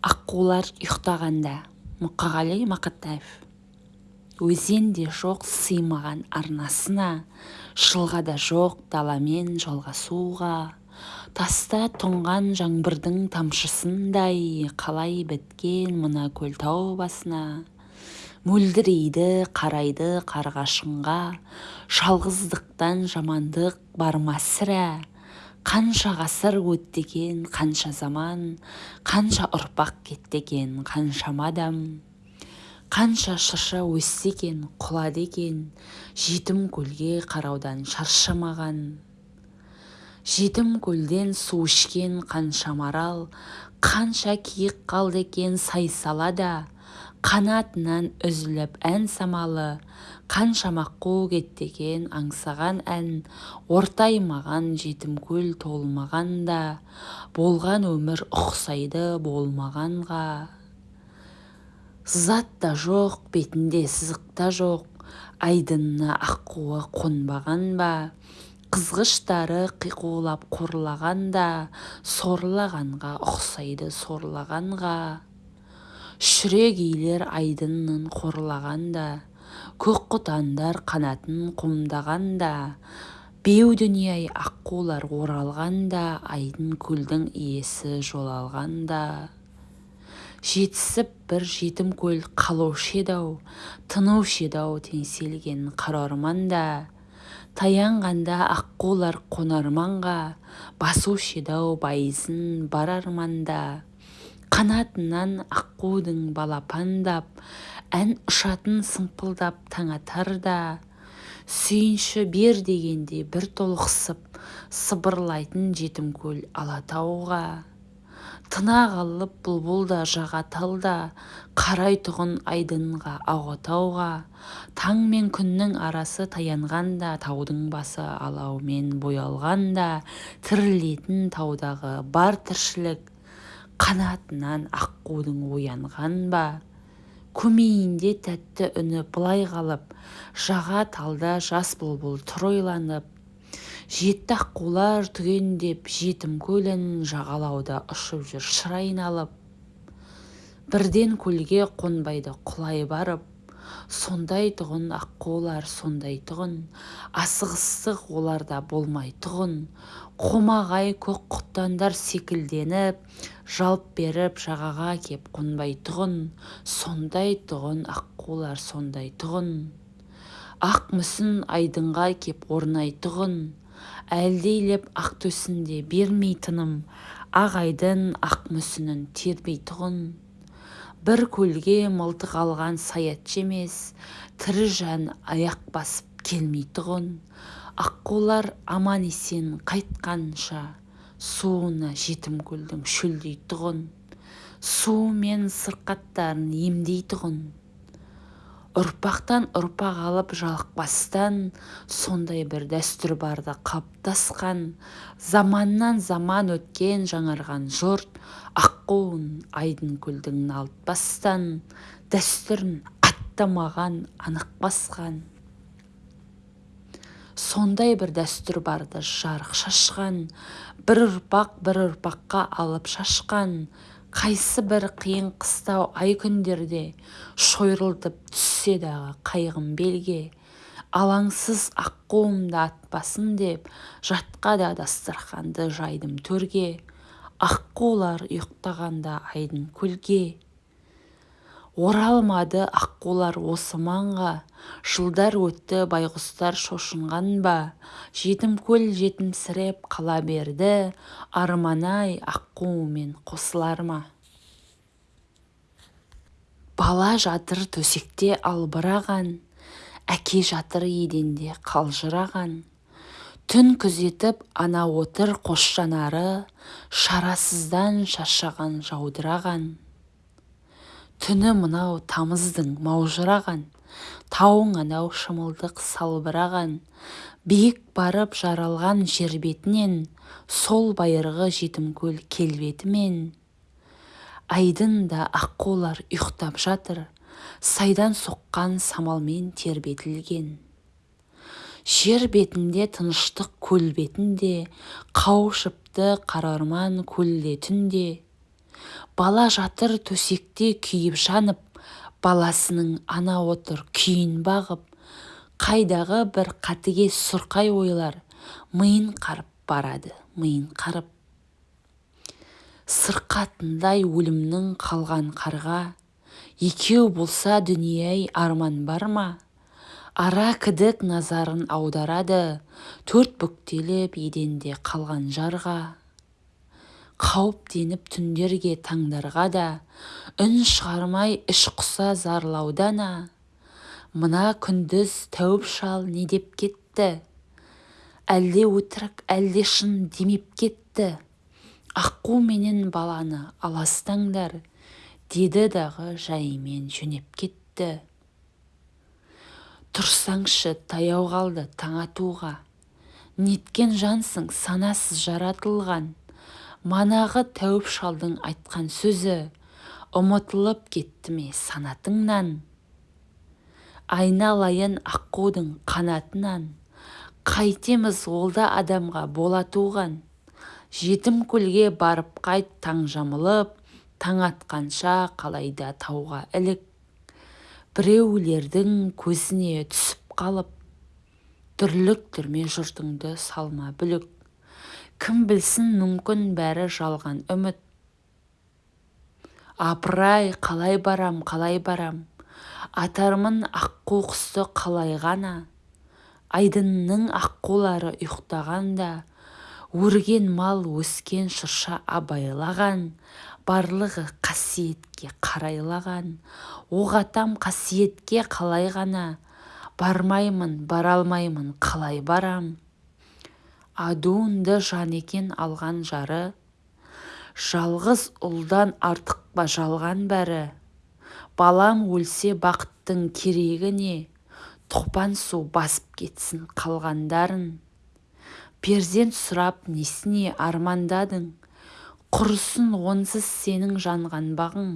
аққулар ұйықтағанда мұқағали мақатаев өзен де жоқ сыймаған арнасына жылға жоқ даламен жалғасуға таста тұнған жаңбырдың тамшысындай қалай біткен мына көлтау басына мөлдірейді қарайды қарғашынға жалғыздықтан жамандық бар ма сірә? Қанша ғасыр өтті екен қанша заман қанша ұрпақ кетті қаншама адам қанша шырша өсті екен құлады екен жетім көлге қараудан шаршамаған жетім көлден су ішкен қанша марал қанша киік қалды екен сайсалада қанатынан үзіліп ән самалы қаншама қу кетті екен аңсаған ән ортаймаған жетім көл толмағанда болған өмір ұқсайды болмағанға. Зат та жоқ бетінде сызық та жоқ айдынына аққуы қонбаған ба? Қызғыштары қиқулап қорлағанда сорлағанға ұқсайды сорлағанға. Шүрегейлер айдынын қорлағанда көк құтандар қанатын қомдағанда беу дүние-ай аққулар оралғанда айдын көлдің иесі жолалғанда жетісіп бір жетім көл қалушы еді-ау тынушы еді-ау теңселген қара орманда таянғанда аққулар қонарманға басушы еді-ау байызын бар арманда. Қанатынан аққудың балапандап ән ұшатын сымпылдап таң атарда сүйінші бер дегенде бір толықсып сыбырлайтын жетім көл алатауға. Тына қалып бұлбұл да жаға талда қарайтұғын айдынға ақ таң мен күннің арасы таянғанда таудың басы алаумен боялғанда тірілетін таудағы бар тіршілік қанатынан аққудың оянған ба? Көмейінде тәтті үні былай қалып жаға талда жас бұлбұл тұр ойланып жетті аққулар түгендеп жетім көлін жағалауда ұшып жүр шыр айналып бірден көлге қонбайды құлай барып сондай тұғын аққулар сондай тұғын асығыстық оларда болмай тұғын. Қомағай көк құтандар секілденіп жалп беріп жағаға кеп қонбайтұғын сондай тұғын аққулар сондай тұғын. Ақ мүсін айдынға кеп орнайтұғын әлдейлеп ақ төсінде бермей тыным. Ақ айдын ақ мүсінін тербейтұғын бір көлге мылтық алған саятшы емес тірі жан аяқ басып келмейтұғын аққулар аман-есен қайтқанша. Суына жетім көлдің шөлдейтұғын суы мен сырқаттарын емдейтұғын ұрпақтан ұрпақ алып жалықпастан сондай бір дәстүр барды қалыптасқан заманнан заман өткен жаңарған жұрт аққуын айдын көлдің налытпастан дәстүрін аттамаған анық басқан сондай бір дәстүр барды жарық шашқан бір ұрпақ бір ұрпаққа алып шашқан қайсы бір қиын қыстау ай күндерде шойырылтып түссе дағы қайғым белге алаңсыз аққуымды атпасын деп жатқа да дастарханды жайдым төрге аққулар ұйықтағанда айдын көлге. Оралмады аққулар осы маңға. Жылдар өтті байғұстар шошынған ба? Жетім көл жетімсіреп қала берді. Арман-ай аққуымен қосылар ма? Бала жатыр төсекте албыраған әке жатыр еденде қалжыраған. Түн күзетіп ана отыр қос жанары шарасыздан шаршаған жаудыраған. Түні мынау тамыздың маужыраған тауың анау шымылдық салбыраған. Биік барып жаралған жер бетінен сол байырғы жетімкөл келбетімен. Айдында аққулар ұйықтап жатыр сайдан соққан самалмен тербетілген. Жер бетінде тыныштық көл бетінде қауышыпты қара орман көлде түнде. Бала жатыр төсекте күйіп-жанып баласының ана отыр күйін бағып қайдағы бір қатыгез сұрқай ойлар миын қарып барады миын қарып. Сырқатындай өлімнің қалған қарға екеу болса дүние-ай арман бар ма? Ара кідік назарын аударады төрт бүктеліп еденде қалған жарға. Қауіптеніп түндерге таңдарға да үн шығармай іш құса зарлаудана мына күндіз тәуіп шал не деп кетті? Әлде өтірік әлде шын демеп кетті? Аққу менен баланы аластаңдар деді дағы жайымен жөнеп кетті. Тұрсаңшы таяу қалды таң атуға. Неткен жансың санасыз жаратылған. Манағы тәуіп шалдың айтқан сөзі. Ұмытылып кетті ме санатыңнан? Айналайын аққудың қанатынан. Қайтеміз ол да адамға бола туған жетім көлге барып қайт таң жамылып таң атқанша қалайда тауға ілік. Біреулердің көзіне түсіп қалып дүрліктірме жұртыңды салма бүлік. Кім білсін мүмкін бәрі жалған. Үміт. Апыр-ай қалай барам қалай барам? Атармын аққу құсты қалай ғана? Айдынның аққулары ұйықтағанда өрген мал өскен шырша абайлаған барлығы қасиетке қарайлаған. Оқ атам қасиетке қалай ғана? Бармаймын бара алмаймын қалай барам? Адуынды жан екен алған жары. Жалғыз ұлдан артық па жалған бәрі? Балам өлсе бақыттың керегі не? Топан су басып кетсін қалғандарын. Перзент сұрап несіне армандадың? Құрысын онсыз сенің жанған бағың.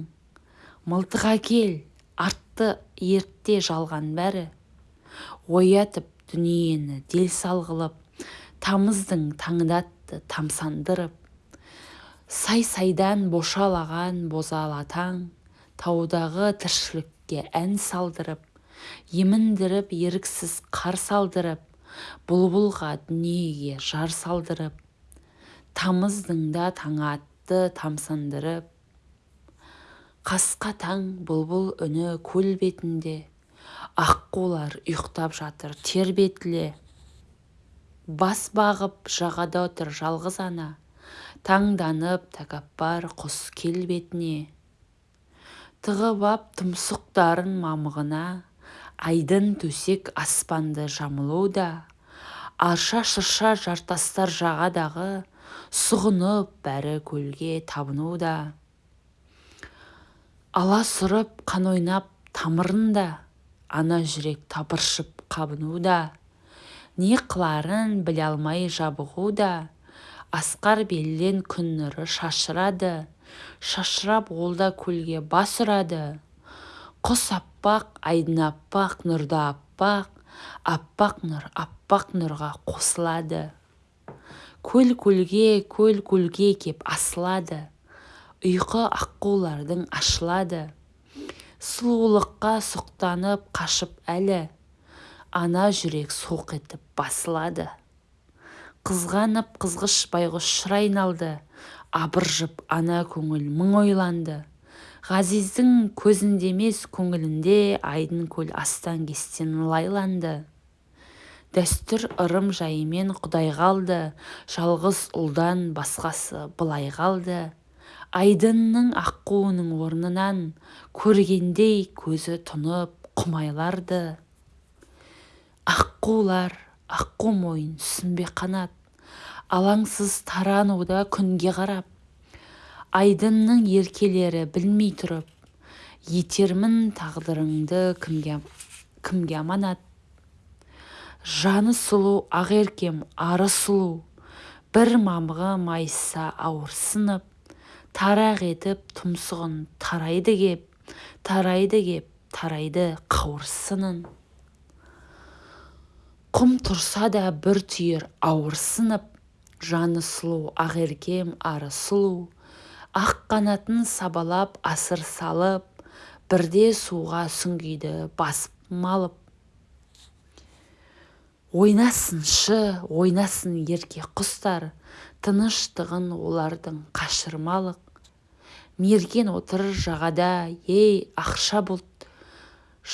Мылтық әкел артты ертте жалған бәрі. Оятып дүниені дел сал қылып тамыздың таңдатты тамсандырып сай-сайдан бошалаған бозала таң таудағы тіршілікке ән салдырып еміндіріп еріксіз қар салдырып бұлбұлға дүниеге жар салдырып тамыздың да таңы атты тамсандырып қасқа таң бұлбұл үні көл бетінде аққулар ұйықтап жатыр тербетіле бас бағып жағада отыр жалғыз ана. Таңданып тәкаппар құс келбетіне. Тығып ап тұмсықтарын мамығына. Айдын төсек аспанды жамылуда арша-шырша жартастар жағадағы сұғынып бәрі көлге табынуда аласұрып қан ойнап тамырында ана жүрек тапыршып қабынуда не қыларын біле алмай жабығуда асқар белден күн нұры шашырады. Шашырап ол да көлге бас ұрады. Құс аппақ айдын аппақ нұрда аппақ аппақ нұр аппақ нұрға қосылады. Көл көлге көл көлге кеп асылады. Ұйқы аққулардың ашылады. Сұлулыққа сұқтанып қашып әлі ана жүрек солқ етіп басылады. Қызғанып қызғыш байғұс шыр айналды. Абыржып ана көңіл мың ойланды. Ғазиздің көзінде емес көңілінде айдын көл астан-кестен лайланды. Дәстүр ырым жайымен құдай қалды. Жалғыз ұлдан басқасы былай қалды. Айдынның аққуының орнынан көргендей көзі тұнып құмайларды. Аққулар аққу мойын сүмбе қанат. Алаңсыз тарануда күнге қарап айдынның еркелері білмей тұрып етермін тағдырыңды кімге, кімге аманат? Жаны сұлу ақеркем ары сұлу. Бір мамығы майыса ауырсынып тарақ етіп тұмсығын тарайды кеп тарайды кеп тарайды қауырсынын. Құм тұрса да бір түйір ауырсынып жаны сұлу ақеркем ары сұлу. Ақ қанатын сабалап асыр салып бірде суға сүңгиді басып малып. Ойнасыншы ойнасын ерке құстар тыныштығын олардың қашырмалық. Мерген отыр жағада ей ақша бұлт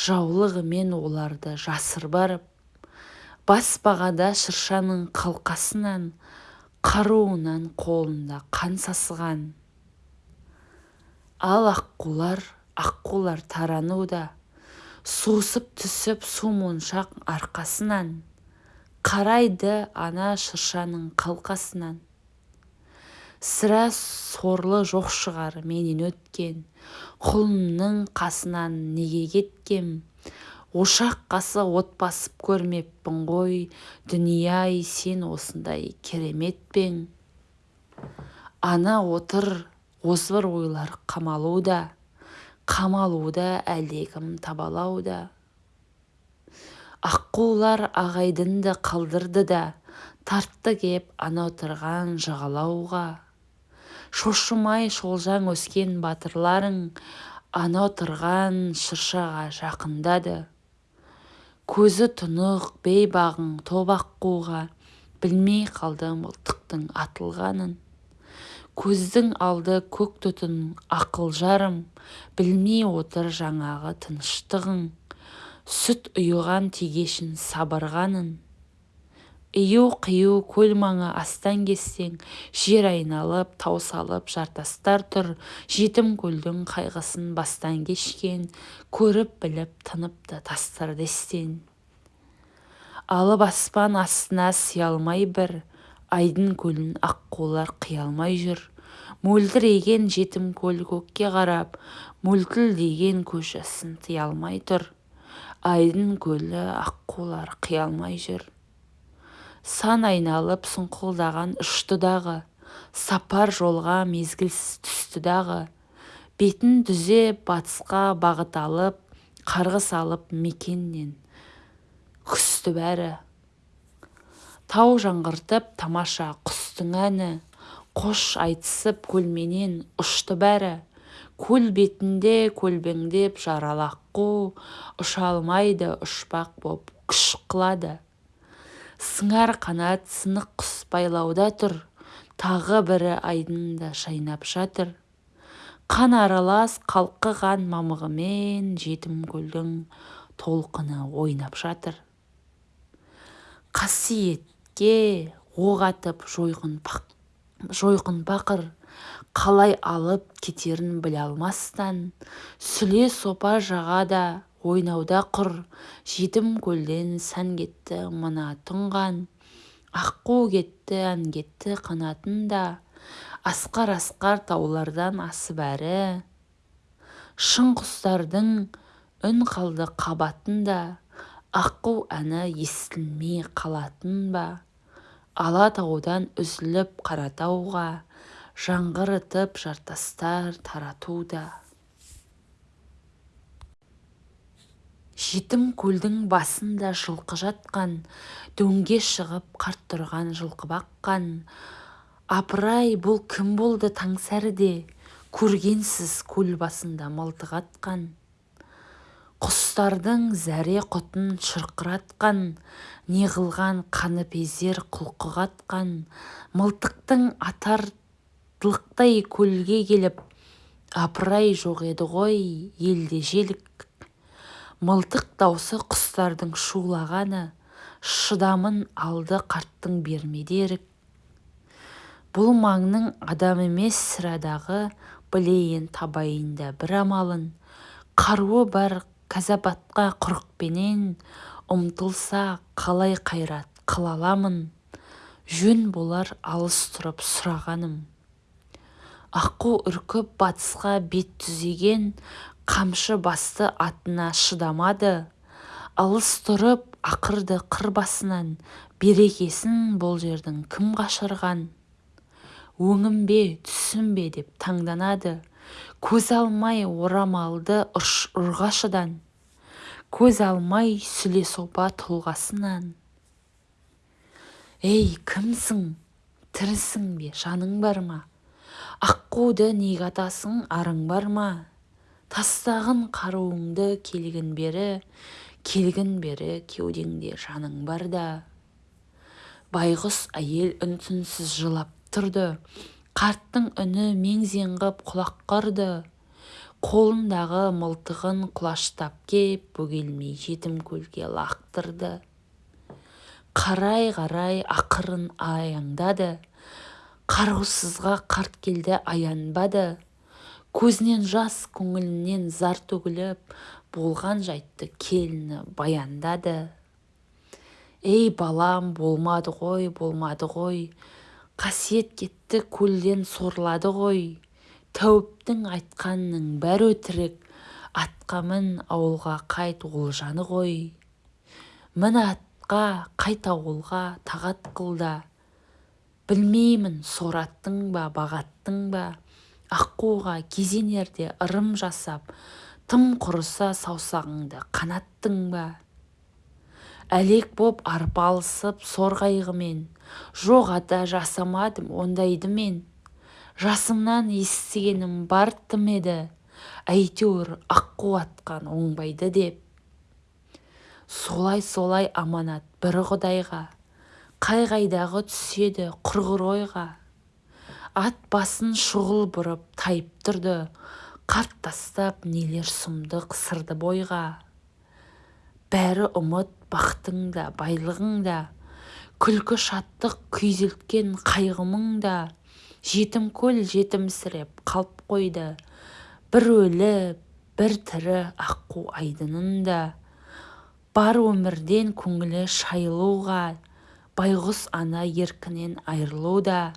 жаулығымен оларды жасыр барып бас бағада шыршаның қалқасынан қаруынан қолында қан сасыған. Ал аққулар аққулар тарануда сусып түсіп су моншақ арқасынан қарайды ана шыршаның қалқасынан. Сірә сорлы жоқ шығар менен өткен құлынның қасынан неге кеткем? Ошақ қасы от басып көрмеппін ғой. Дүние-ай сен осындай керемет пең ана отыр озбыр ойлар қамалуда. Қамалуда әлдекім табалауда. Аққулар ағайдынды қалдырды да тартты кеп ана отырған жағалауға. Шошымай шолжаң өскен батырларың ана отырған шыршаға жақындады. Көзі тұнық бейбағың топ аққуға білмей қалды мылтықтың атылғанын. Көздің алды көк түтін ақыл жарым білмей отыр жаңағы тыныштығың. Сүт ұйыған тегешін сабырғанын. Ию-қию көл маңы астаң-кестең жер айналып тау салып жартастар тұр. Жетім көлдің қайғысын бастан кешкен көріп-біліп тыныпты тастарды естен алып аспан астына сыя алмай бір айдын көлін аққулар қия алмай жүр. Мөлдіреген жетім көл көкке қарап мөлтілдеген көз жасын тыя алмай тұр. Айдын көлі аққулар қия алмай жүр. Сан айналып сұңқылдаған ұшты-дағы сапар жолға мезгілсіз түсті дағы бетін түзеп батысқа бағыт алып қарғыс алып мекеннен күсті бәрі. Тау жаңғыртып тамаша құстың әні қош айтысып көлменен ұшты бәрі. Көл бетінде көлбеңдеп жаралы аққу ұша алмайды ұшпақ боп күш қылады. Сыңар қанат сынық құс байлауда тұр. Тағы бірі айдында шайнап жатыр. Қан аралас қалқыған мамығымен жетім көлдің толқыны ойнап жатыр. Қасиет ке оқ атып жойқын бақыр қалай алып кетерін біле алмастан сүле сопа жағада ойнауда құр. Жетім көлден сән кетті мына тұнған. Аққу кетті ән кетті қанатында асқар-асқар таулардан асып әрі. Шың құстардың үн қалды қабатында аққу әні естілмей қалатын ба? Алатаудан үзіліп қаратауға жаңғырытып жартастар таратуда. Жетім көлдің басында жылқы жатқан дөңге шығып қарт тұрған жылқы баққан. Апыр-ай бұл кім болды таңсәріде? Көргенсіз көл басында мылтық атқан. Құстардың зәре-құтын шырқыратқан неғылған қаныпезер құлқы қатқан. Мылтықтың атар дылықтай көлге келіп апыр-ай жоқ еді ғой елде желік мылтық даусы құстардың шулағаны шыдамын алды қарттың бермеді ерік. Бұл маңның адам емес сірә білейін табайын да бір амалын. Қаруы бар кәзапатқа құрықпенен ұмтылса қалай қайрат қыла аламын. Жөн болар алыс тұрып сұрағаным. Аққу үркіп батысқа бет түзеген қамшы басты атына шыдамады. Алыс тұрып ақырды қыр басынан берекесін бұл жердің кім қашырған? Өңім бе түсім бе деп таңданады. Көз алмай орамалды ұрғашыдан. Көз алмай сүле сопа тұлғасынан. Ей кімсің? Тірісің бе жаның бар ма? Аққуды неге атасың? Арың бар ма? Тастағын қаруыңды келгін бері келгін бері кеудеңде жаның барда байғұс әйел үн-түнсіз жылап тұрды. Қарттың үні мең-зең ғып құлаққа ұрды қолындағы мылтығын құлаштап кеп бөгелмей жетім көлге лақтырды. Қарай-қарай ақырын аяңдады. Қараусызға қарт келді аянбады. Көзінен жас көңілінен зар төгіліп болған жайтты келіні баяндады. Ей балам болмады ғой болмады ғой. Қасиет кетті көлден сорлады ғой. Тәуіптің айтқанының бәрі өтірік. Атқа мін ауылға қайт олжаны ғой. Мін атқа қайт ауылға тағат қылда. Білмеймін сораттың ба бағаттың ба. Аққуға кезенерде ырым жасап тым құрыса саусағыңды қанаттың ба? Әлек боп арпалысып сор қайғымен жоқ ата жасамадым ондайды мен жасымнан естігенім бар тым еді. Әйтеуір аққу атқан оңбайды деп солай-солай аманат бір құдайға қай-қайдағы түседі құрғыр ойға. Ат басын шұғыл бұрып тайып тұрды. Қарт тастап нелер сұмдық сырды бойға. Бәрі ұмыт бақытың да байлығың да. Күлкі шаттық күйзелткен қайғы мұң да. Жетім көл жетімсіреп қалып қойды. Бір өлі бір тірі аққу айдынында бар өмірден көңілі шайылуға байғұс ана еркінен айырылуда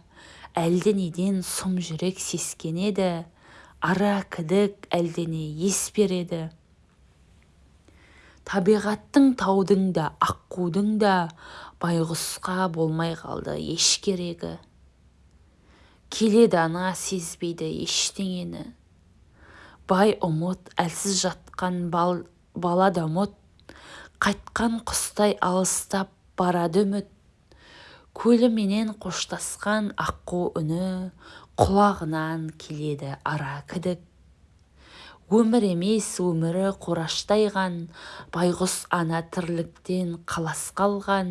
әлденеден сұм жүрек сескенеді ара кідік әлдене ес береді. Табиғаттың таудың да аққудың да байғұсқа болмай қалды еш керегі. Келеді ана сезбейді ештеңені. Бай ұмыт әлсіз жатқан бал, бала да ұмыт қайтқан құстай алыстап барады үміт. Көліменен қоштасқан аққу үні құлағынан келеді ара кідік. Өмір емес өмірі қораштайған байғұс ана тірліктен қалас қалған.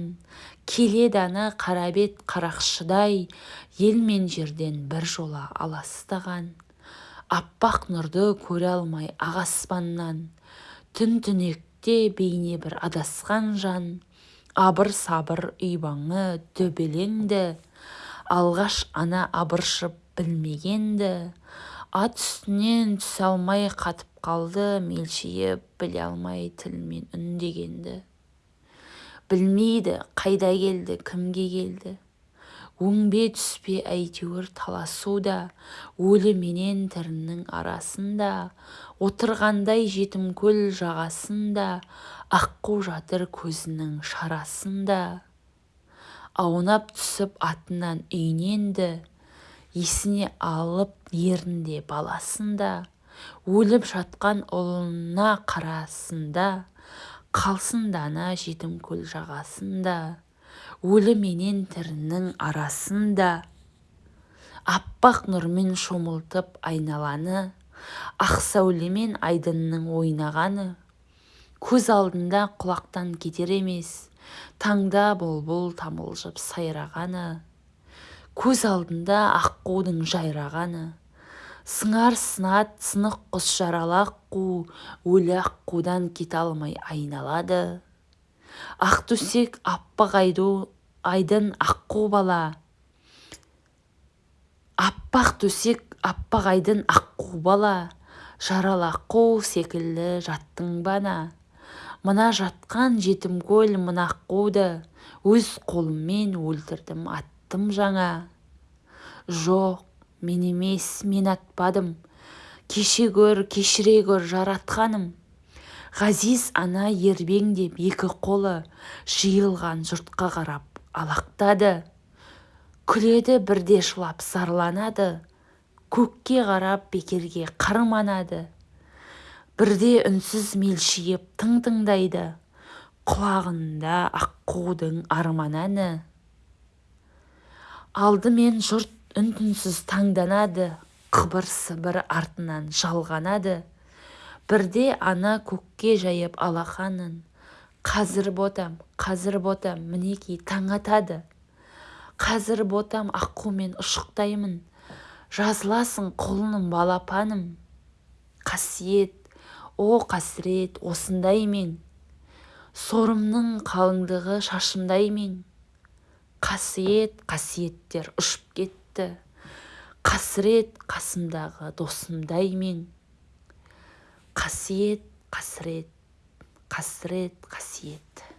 Келеді ана қара бет қарақшыдай ел мен жерден біржола аластаған. Аппақ нұрды көре алмай ақ аспаннан түн түнекте бейне бір адасқан жан. Абыр-сабыр үйбаңы төбелеңді. Алғаш ана абыржып білмеген-ді. Ат үстінен түсе алмай қатып қалды мелшиіп біле алмай тілмен үндегенді. Білмейді қайда келді кімге келді. Өңбе түспе әйтеуір таласуда өлі менен тірінің арасында. Отырғандай жетімкөл жағасында аққу жатыр көзінің шарасында. Аунап түсіп атынан үйненді есіне алып ерінде баласында. Өліп жатқан ұлына қарасында қалсын дана жетімкөл жағасында. Өлі менен тірінің арасында аппақ нұрмен шомылтып айналаны ақ сәулемен айдынның ойнағаны. Көз алдында құлақтан кетер емес таңда бұлбұл тамылжып сайрағаны. Көз алдында аққудың жайрағаны. Сыңар сынат сынық құс жаралы аққу өлі аққудан кете алмай айналады. Ақ төсек аппақ айдын аққу бала. Аппақ төсек аппақ айдын аққу бала. Жаралы аққу секілді жаттың бана. Мына жатқан жетімкөл мына аққуды өз қолыммен өлтірдім аттым жаңа. Жоқ мен емес мен атпадым. Кеше гөр кешіре гөр жаратқаным. Ғазиз ана ербеңдеп екі қолы жиылған жұртқа қарап алақтады. Күледі бірде жылап зарланады көкке қарап бекерге қарманады. Бірде үнсіз мелшиіп тың тыңдайды құлағында аққудың арман әні алдымен жұрт үн-түнсіз таңданады қыбыр-сыбыр артынан жалғанады. Бірде ана көкке жайып алақанын қазір ботам қазір ботам мінекей таң атады қазір ботам аққумен ұшықтаймын. Жазыласың құлыным балапаным. Қасиет о қасірет осындай мен. Сорымның қалыңдығы шашымдай мен. Қасиет қасиеттер ұшып кетті. Қасірет қасымдағы досымдай мен. Қасиет қасірет қасірет қасиет.